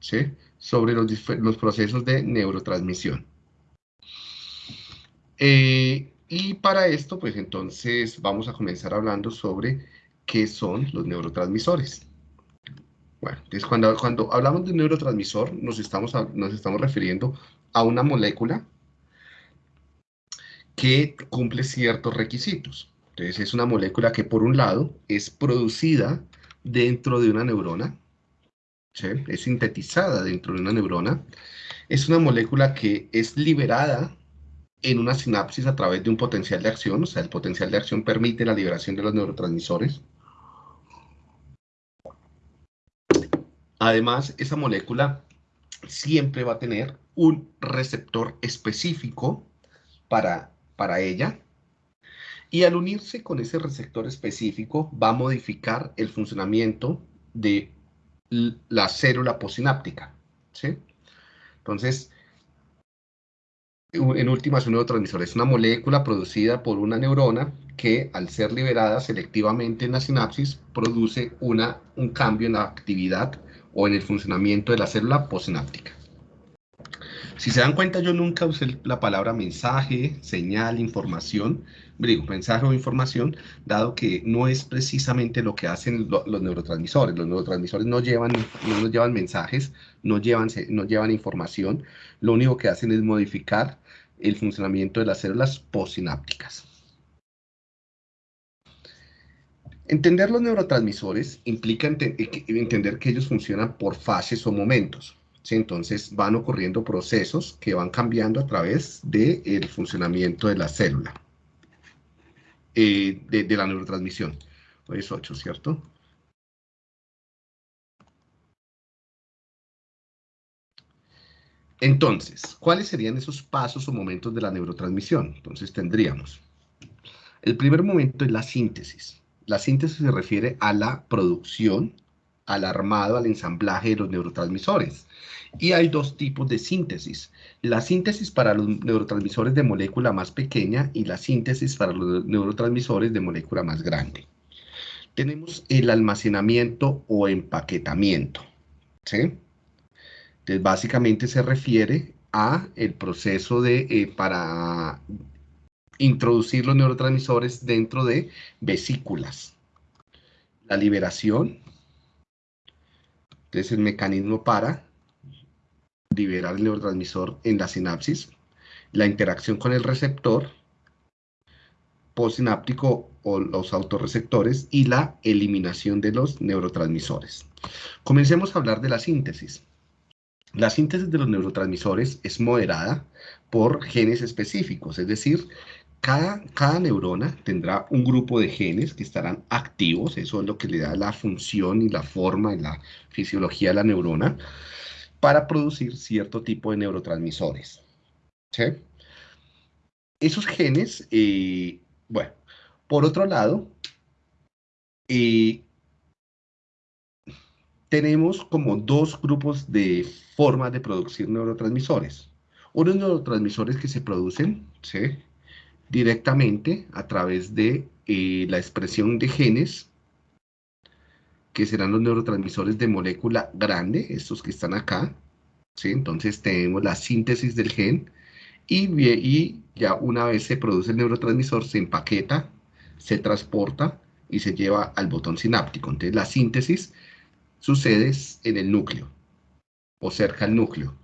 sobre los, los procesos de neurotransmisión. Eh, y para esto, pues entonces vamos a comenzar hablando sobre qué son los neurotransmisores. Bueno, entonces cuando, cuando hablamos de neurotransmisor, nos estamos, nos estamos refiriendo a una molécula que cumple ciertos requisitos. Entonces es una molécula que por un lado es producida dentro de una neurona, es sintetizada dentro de una neurona, es una molécula que es liberada en una sinapsis a través de un potencial de acción, o sea, el potencial de acción permite la liberación de los neurotransmisores. Además, esa molécula siempre va a tener un receptor específico para, para ella, y al unirse con ese receptor específico va a modificar el funcionamiento de la célula posináptica. ¿sí? Entonces, en últimas, un neurotransmisor es una molécula producida por una neurona que, al ser liberada selectivamente en la sinapsis, produce una, un cambio en la actividad o en el funcionamiento de la célula posináptica. Si se dan cuenta, yo nunca usé la palabra mensaje, señal, información, digo, mensaje o información, dado que no es precisamente lo que hacen los neurotransmisores. Los neurotransmisores no llevan, no llevan mensajes, no llevan, no llevan información, lo único que hacen es modificar el funcionamiento de las células postsinápticas. Entender los neurotransmisores implica entender que ellos funcionan por fases o momentos. Entonces van ocurriendo procesos que van cambiando a través del funcionamiento de la célula, eh, de, la neurotransmisión. Es 8, ¿cierto? Entonces, ¿cuáles serían esos pasos o momentos de la neurotransmisión? Entonces tendríamos, el primer momento es la síntesis. La síntesis se refiere a la producción al armado, al ensamblaje de los neurotransmisores. Y hay dos tipos de síntesis. La síntesis para los neurotransmisores de molécula más pequeña y la síntesis para los neurotransmisores de molécula más grande. Tenemos el almacenamiento o empaquetamiento. ¿sí? Entonces, básicamente se refiere a el proceso de, eh, para introducir los neurotransmisores dentro de vesículas. La liberación, entonces, el mecanismo para liberar el neurotransmisor en la sinapsis, la interacción con el receptor postsináptico o los autorreceptores y la eliminación de los neurotransmisores. Comencemos a hablar de la síntesis. La síntesis de los neurotransmisores es moderada por genes específicos, es decir, cada, neurona tendrá un grupo de genes que estarán activos, eso es lo que le da la función y la forma y la fisiología de la neurona, para producir cierto tipo de neurotransmisores. Esos genes, eh, bueno, por otro lado, eh, tenemos como dos grupos de formas de producir neurotransmisores. Unos neurotransmisores que se producen, ¿sí? Directamente a través de eh, la expresión de genes, que serán los neurotransmisores de molécula grande, estos que están acá. ¿sí? Entonces tenemos la síntesis del gen y, ya una vez se produce el neurotransmisor, se empaqueta, se transporta y se lleva al botón sináptico. Entonces la síntesis sucede en el núcleo o cerca al núcleo.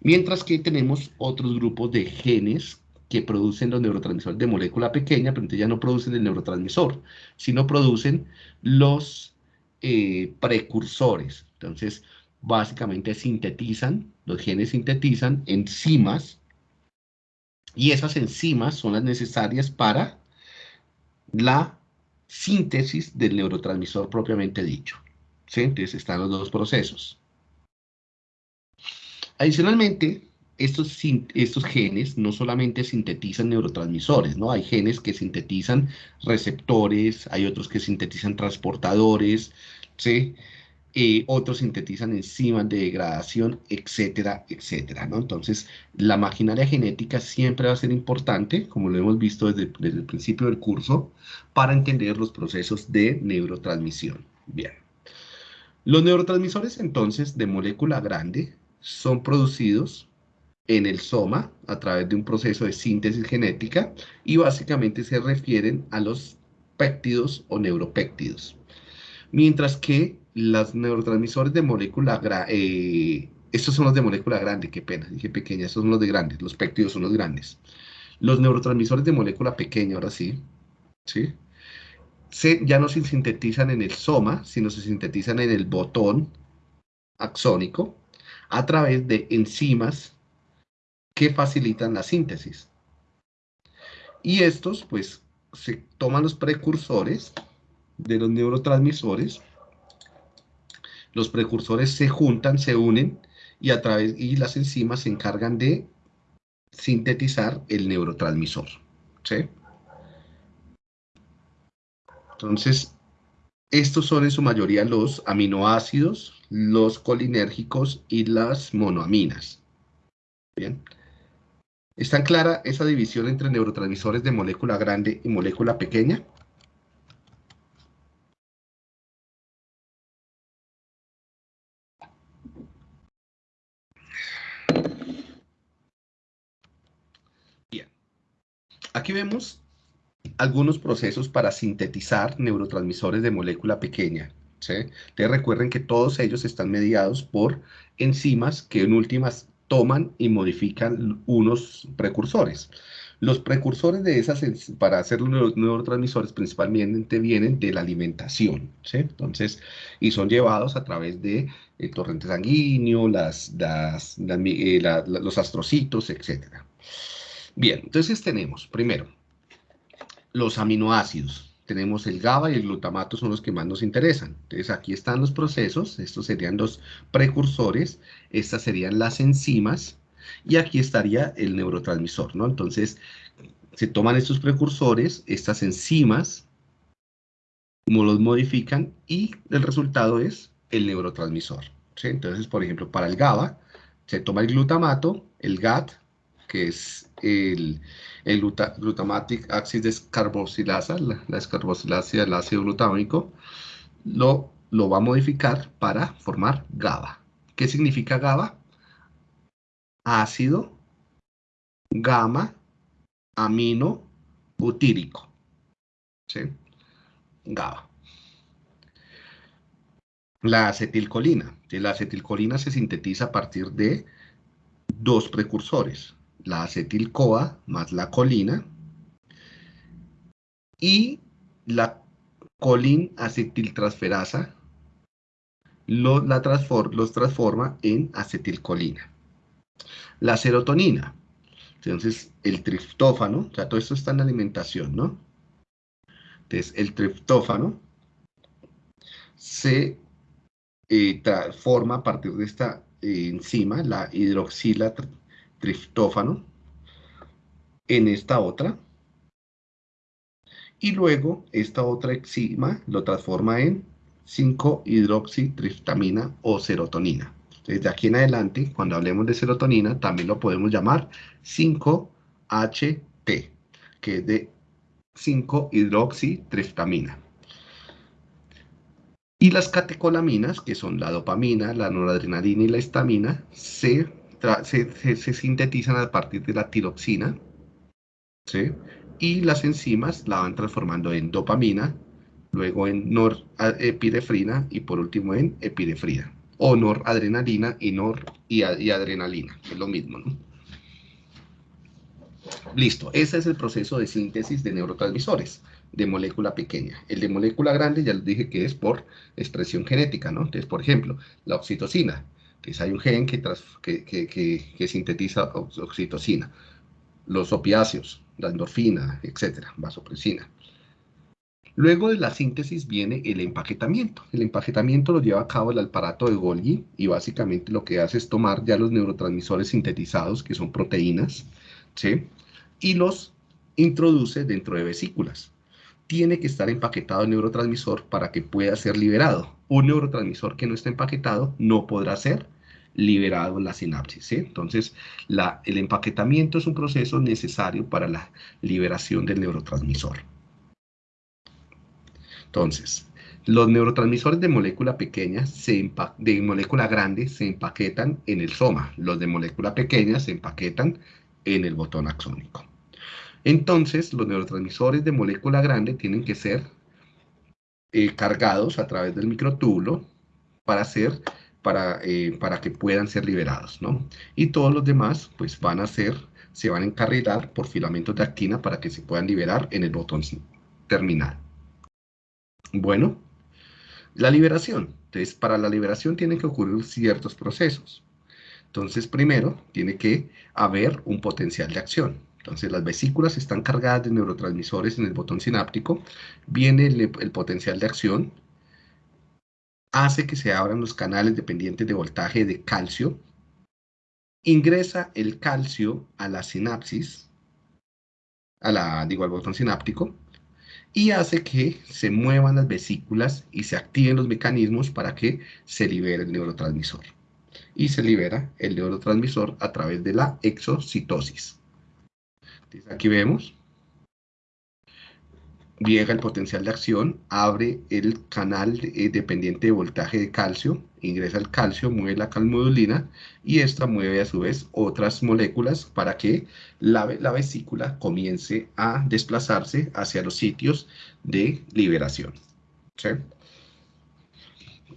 Mientras que tenemos otros grupos de genes que producen los neurotransmisores de molécula pequeña, pero entonces ya no producen el neurotransmisor, sino producen los eh, precursores. Entonces, básicamente sintetizan, los genes sintetizan enzimas, y esas enzimas son las necesarias para la síntesis del neurotransmisor propiamente dicho. Entonces están los dos procesos. Adicionalmente, estos, genes no solamente sintetizan neurotransmisores, ¿no? Hay genes que sintetizan receptores, hay otros que sintetizan transportadores, ¿sí? Otros sintetizan enzimas de degradación, etcétera, etcétera, ¿no? Entonces, la maquinaria genética siempre va a ser importante, como lo hemos visto desde, desde el principio del curso, para entender los procesos de neurotransmisión. Bien. Los neurotransmisores entonces de molécula grande son producidos en el soma a través de un proceso de síntesis genética y básicamente se refieren a los péptidos o neuropéptidos. Mientras que los neurotransmisores de molécula eh, estos son los de molécula grande, qué pena, dije pequeña, estos son los de grandes, los péptidos son los grandes. Los neurotransmisores de molécula pequeña, ahora sí, ¿sí? Se, ya no se sintetizan en el soma, sino se sintetizan en el botón axónico a través de enzimas que facilitan la síntesis. Y estos, pues, se toman los precursores de los neurotransmisores, los precursores se juntan, se unen, y, a través, y las enzimas se encargan de sintetizar el neurotransmisor. Entonces, estos son en su mayoría los aminoácidos, los colinérgicos y las monoaminas. Bien. ¿Está clara esa división entre neurotransmisores de molécula grande y molécula pequeña? Bien. Aquí vemos algunos procesos para sintetizar neurotransmisores de molécula pequeña. ¿sí? Recuerden que todos ellos están mediados por enzimas que en últimas toman y modifican unos precursores. Los precursores de esas, para hacer los neurotransmisores, principalmente vienen de la alimentación, ¿sí? Entonces, y son llevados a través de el torrente sanguíneo, las, eh, los astrocitos, etc. Bien, entonces tenemos, primero, los aminoácidos. Tenemos el GABA y el glutamato son los que más nos interesan. Entonces aquí están los procesos, estos serían los precursores, estas serían las enzimas y aquí estaría el neurotransmisor, ¿no? Entonces se toman estos precursores, estas enzimas, los modifican y el resultado es el neurotransmisor. Entonces, por ejemplo, para el GABA se toma el glutamato, el GAT, que es el, el glutamatic axis descarboxilasa, la, la descarboxilasa del ácido glutámico, lo, lo va a modificar para formar GABA. ¿Qué significa GABA? Ácido gamma amino butírico. ¿Sí? GABA. La acetilcolina. La acetilcolina se sintetiza a partir de dos precursores, la acetil-CoA más la colina y la colin acetiltransferasa lo, la los transforma en acetilcolina. La serotonina, entonces el triptófano, o sea, todo esto está en alimentación, ¿no? Entonces el triptófano se eh, transforma a partir de esta eh, enzima, la hidroxila en esta otra. Y luego esta otra enzima lo transforma en 5-hidroxitriptamina o serotonina. Desde aquí en adelante, cuando hablemos de serotonina, también lo podemos llamar 5-HT, que es de 5-hidroxitriptamina. Y las catecolaminas, que son la dopamina, la noradrenalina y la histamina, se se, sintetizan a partir de la tiroxina, ¿sí? y las enzimas la van transformando en dopamina, luego en norepinefrina y por último en epinefrina, o noradrenalina y, nor y, adrenalina, es lo mismo, ¿no? Listo, ese es el proceso de síntesis de neurotransmisores de molécula pequeña. El de molécula grande ya les dije que es por expresión genética, ¿no? Entonces, por ejemplo, la oxitocina hay un gen que, sintetiza oxitocina, los opiáceos, la endorfina, etcétera, vasopresina. Luego de la síntesis viene el empaquetamiento. El empaquetamiento lo lleva a cabo el aparato de Golgi y básicamente lo que hace es tomar ya los neurotransmisores sintetizados, que son proteínas, ¿sí? y los introduce dentro de vesículas. Tiene que estar empaquetado el neurotransmisor para que pueda ser liberado. Un neurotransmisor que no esté empaquetado no podrá ser liberado en la sinapsis. Entonces, el empaquetamiento es un proceso necesario para la liberación del neurotransmisor. Entonces, los neurotransmisores de molécula pequeña, se de molécula grande, se empaquetan en el soma. Los de molécula pequeña se empaquetan en el botón axónico. Entonces, los neurotransmisores de molécula grande tienen que ser eh, cargados a través del microtúbulo para, para, eh, para que puedan ser liberados, ¿no? Y todos los demás, pues van a ser, se van a encarrilar por filamentos de actina para que se puedan liberar en el botón terminal. Bueno, la liberación. Entonces, para la liberación tienen que ocurrir ciertos procesos. Entonces, primero, tiene que haber un potencial de acción. Entonces, las vesículas están cargadas de neurotransmisores en el botón sináptico. Viene el, potencial de acción. Hace que se abran los canales dependientes de voltaje de calcio. Ingresa el calcio a la sinapsis, a la, digo, al botón sináptico y hace que se muevan las vesículas y se activen los mecanismos para que se libere el neurotransmisor. Y se libera el neurotransmisor a través de la exocitosis. Aquí vemos. Llega el potencial de acción, abre el canal eh, dependiente de voltaje de calcio, ingresa el calcio, mueve la calmodulina y esta mueve a su vez otras moléculas para que la, vesícula comience a desplazarse hacia los sitios de liberación.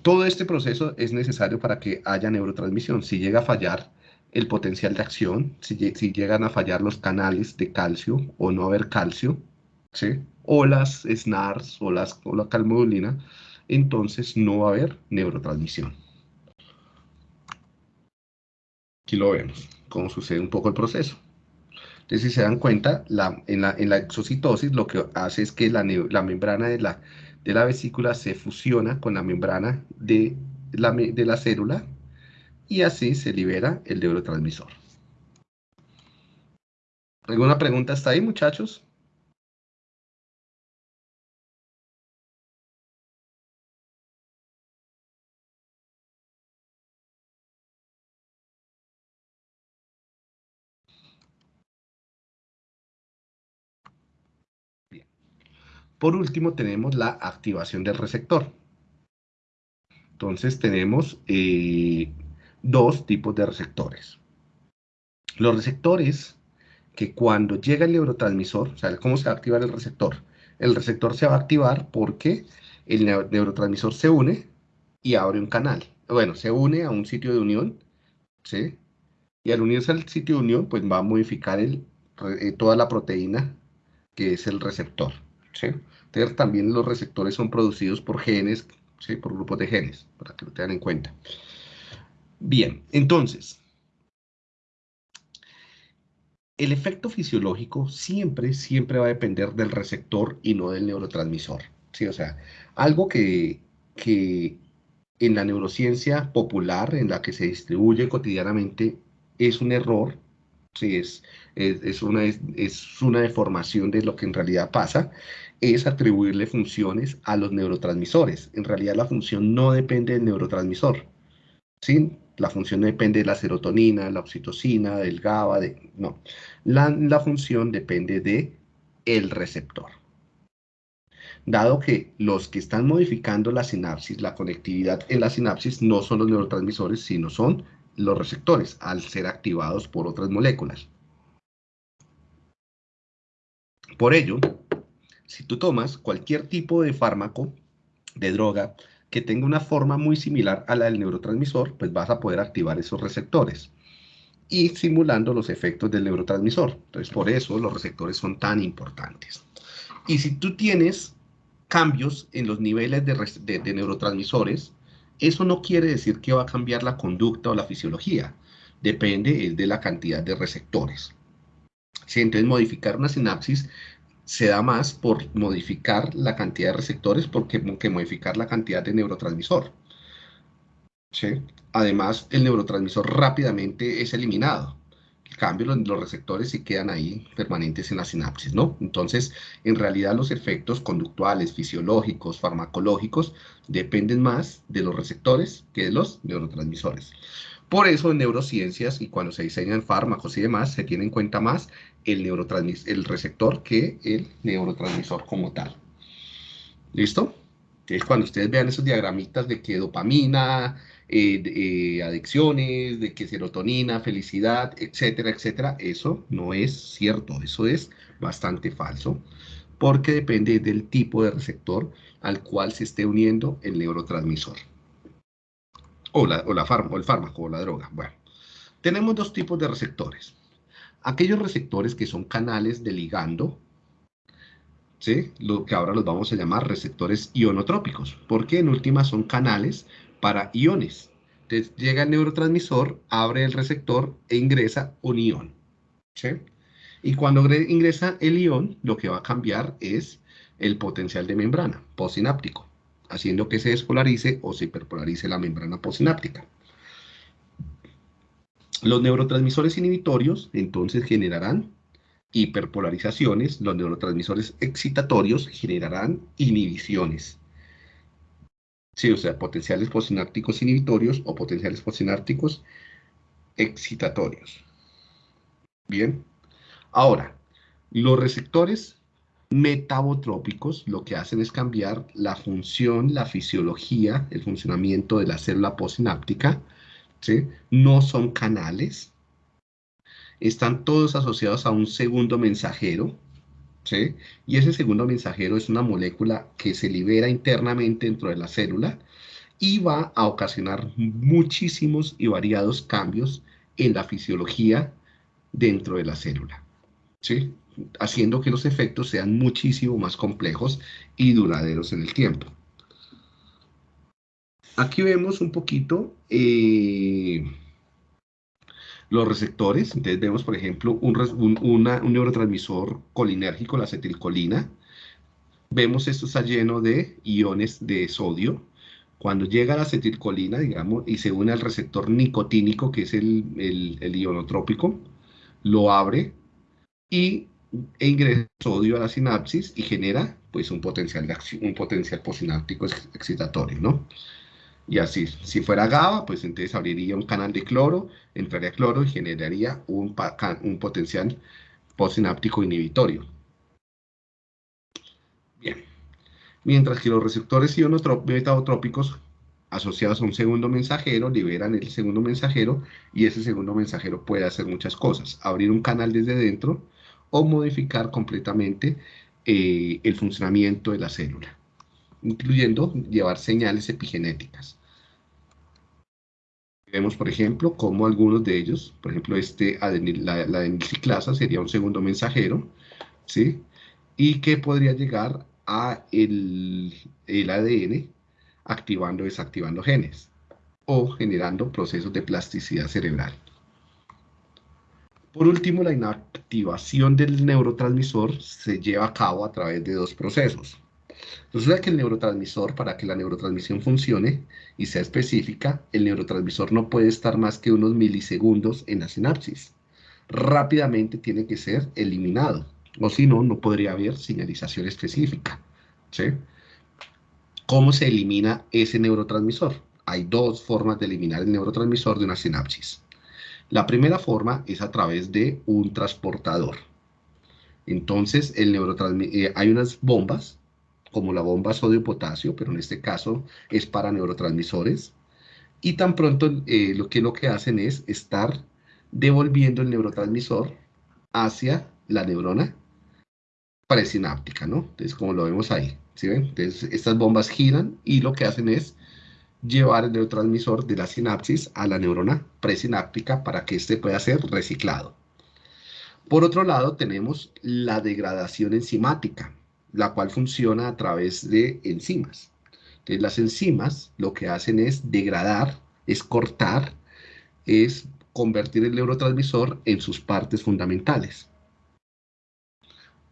Todo este proceso es necesario para que haya neurotransmisión. Si llega a fallar el potencial de acción, si, si llegan a fallar los canales de calcio o no haber calcio, ¿sí? o las SNARS o, las, o la calmodulina, entonces no va a haber neurotransmisión. Aquí lo vemos, cómo sucede un poco el proceso. Entonces, si se dan cuenta, en, la, en, la, exocitosis lo que hace es que la, la membrana de la, de la, vesícula se fusiona con la membrana de la, de la célula y así se libera el neurotransmisor. ¿Alguna pregunta hasta ahí, muchachos? Por último, tenemos la activación del receptor. Entonces, tenemos eh, dos tipos de receptores. Los receptores que cuando llega el neurotransmisor, o sea, ¿cómo se va a activar el receptor? El receptor se va a activar porque el neurotransmisor se une y abre un canal. Bueno, se une a un sitio de unión, ¿sí? Y al unirse al sitio de unión, pues va a modificar eh, toda la proteína que es el receptor, también los receptores son producidos por genes, ¿sí? por grupos de genes, para que lo tengan en cuenta. Bien, entonces, el efecto fisiológico siempre, siempre va a depender del receptor y no del neurotransmisor. ¿sí? O sea, algo que, que en la neurociencia popular, en la que se distribuye cotidianamente, es un error, ¿sí? es, es, una, es una deformación de lo que en realidad pasa, es atribuirle funciones a los neurotransmisores. En realidad la función no depende del neurotransmisor. ¿sí? La función depende de la serotonina, la oxitocina, del GABA, de, no. La, la función depende de el receptor. Dado que los que están modificando la sinapsis, la conectividad en la sinapsis, no son los neurotransmisores, sino son los receptores, al ser activados por otras moléculas. Por ello, si tú tomas cualquier tipo de fármaco, de droga, que tenga una forma muy similar a la del neurotransmisor, pues vas a poder activar esos receptores y simulando los efectos del neurotransmisor. Entonces, por eso los receptores son tan importantes. Y si tú tienes cambios en los niveles de, de, neurotransmisores, eso no quiere decir que va a cambiar la conducta o la fisiología. Depende de la cantidad de receptores. Si entonces modificar una sinapsis se da más por modificar la cantidad de receptores porque, que modificar la cantidad de neurotransmisor. Además, el neurotransmisor rápidamente es eliminado. En cambio, los, receptores sí quedan ahí permanentes en la sinapsis, ¿no? Entonces, en realidad los efectos conductuales, fisiológicos, farmacológicos, dependen más de los receptores que de los neurotransmisores. Por eso en neurociencias y cuando se diseñan fármacos y demás, se tiene en cuenta más el, el receptor que el neurotransmisor como tal. ¿Listo? Entonces, cuando ustedes vean esos diagramitas de que dopamina, eh, eh, adicciones, de que serotonina, felicidad, etcétera, etcétera, eso no es cierto, eso es bastante falso, porque depende del tipo de receptor al cual se esté uniendo el neurotransmisor. O, la, o, la o el fármaco o la droga. Bueno, tenemos dos tipos de receptores. Aquellos receptores que son canales de ligando, ¿sí? lo que ahora los vamos a llamar receptores ionotrópicos, porque en última son canales para iones. Entonces llega el neurotransmisor, abre el receptor e ingresa un ion. ¿sí? Y cuando ingresa el ion, lo que va a cambiar es el potencial de membrana postsináptico, haciendo que se despolarice o se hiperpolarice la membrana postsináptica. Los neurotransmisores inhibitorios entonces generarán hiperpolarizaciones, los neurotransmisores excitatorios generarán inhibiciones. Sí, o sea, potenciales postsinápticos inhibitorios o potenciales postsinápticos excitatorios. Bien. Ahora, los receptores metabotrópicos lo que hacen es cambiar la función, la fisiología, el funcionamiento de la célula postsináptica. ¿sí? No son canales. Están todos asociados a un segundo mensajero, y ese segundo mensajero es una molécula que se libera internamente dentro de la célula y va a ocasionar muchísimos y variados cambios en la fisiología dentro de la célula, ¿sí? haciendo que los efectos sean muchísimo más complejos y duraderos en el tiempo. Aquí vemos un poquito eh, los receptores, entonces vemos, por ejemplo, un, neurotransmisor colinérgico, la acetilcolina. Vemos esto está lleno de iones de sodio. Cuando llega la acetilcolina, digamos, y se une al receptor nicotínico, que es el, el, ionotrópico, lo abre y e ingresa sodio a la sinapsis y genera pues un potencial, de un potencial posináptico excitatorio, ¿no? Y así, si fuera GABA, pues entonces abriría un canal de cloro, entraría cloro y generaría un, un potencial postsináptico inhibitorio. Bien. Mientras que los receptores ionotrópicos asociados a un segundo mensajero liberan el segundo mensajero y ese segundo mensajero puede hacer muchas cosas. Abrir un canal desde dentro o modificar completamente eh, el funcionamiento de la célula, incluyendo llevar señales epigenéticas. Vemos, por ejemplo, cómo algunos de ellos, por ejemplo, este la, la sería un segundo mensajero, ¿sí? Y que podría llegar a el, el ADN activando o desactivando genes o generando procesos de plasticidad cerebral. Por último, la inactivación del neurotransmisor se lleva a cabo a través de dos procesos. Resulta que el neurotransmisor, para que la neurotransmisión funcione y sea específica, el neurotransmisor no puede estar más que unos milisegundos en la sinapsis. Rápidamente tiene que ser eliminado, o si no, no podría haber señalización específica. ¿Cómo se elimina ese neurotransmisor? Hay dos formas de eliminar el neurotransmisor de una sinapsis. La primera forma es a través de un transportador. Entonces, el eh, hay unas bombas como la bomba sodio-potasio, pero en este caso es para neurotransmisores. Y tan pronto eh, lo, que, lo que hacen es estar devolviendo el neurotransmisor hacia la neurona presináptica, ¿no? Entonces, como lo vemos ahí, ¿sí ven? Entonces, estas bombas giran y lo que hacen es llevar el neurotransmisor de la sinapsis a la neurona presináptica para que éste pueda ser reciclado. Por otro lado, tenemos la degradación enzimática la cual funciona a través de enzimas. Entonces, las enzimas lo que hacen es degradar, es cortar, es convertir el neurotransmisor en sus partes fundamentales.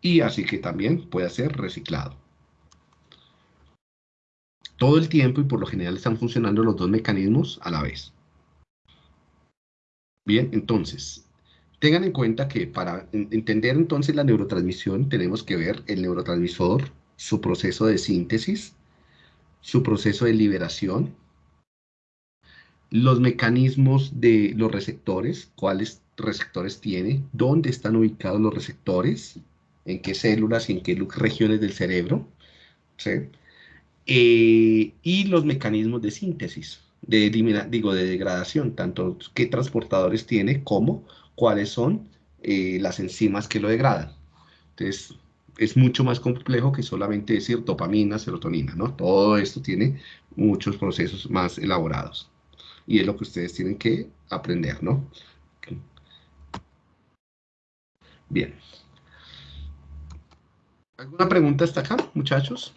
Y así que también puede ser reciclado. Todo el tiempo y por lo general están funcionando los dos mecanismos a la vez. Bien, entonces, Tengan en cuenta que para entender entonces la neurotransmisión tenemos que ver el neurotransmisor, su proceso de síntesis, su proceso de liberación, los mecanismos de los receptores, cuáles receptores tiene, dónde están ubicados los receptores, en qué células y en qué regiones del cerebro, eh, y los mecanismos de síntesis, de, digo, de degradación, tanto qué transportadores tiene como cuáles son eh, las enzimas que lo degradan. Entonces, es mucho más complejo que solamente decir dopamina, serotonina, ¿no? Todo esto tiene muchos procesos más elaborados. Y es lo que ustedes tienen que aprender, ¿no? Bien. ¿Alguna pregunta hasta acá, muchachos?